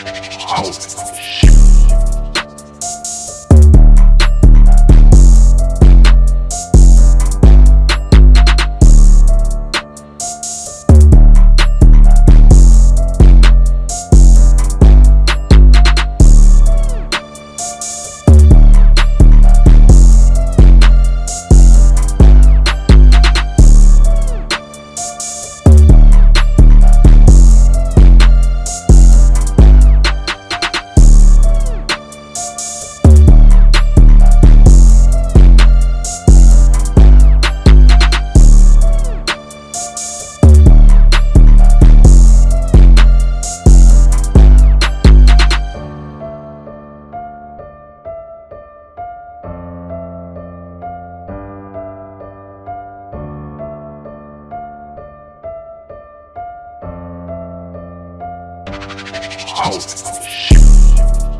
Oh, shit. Holy shit.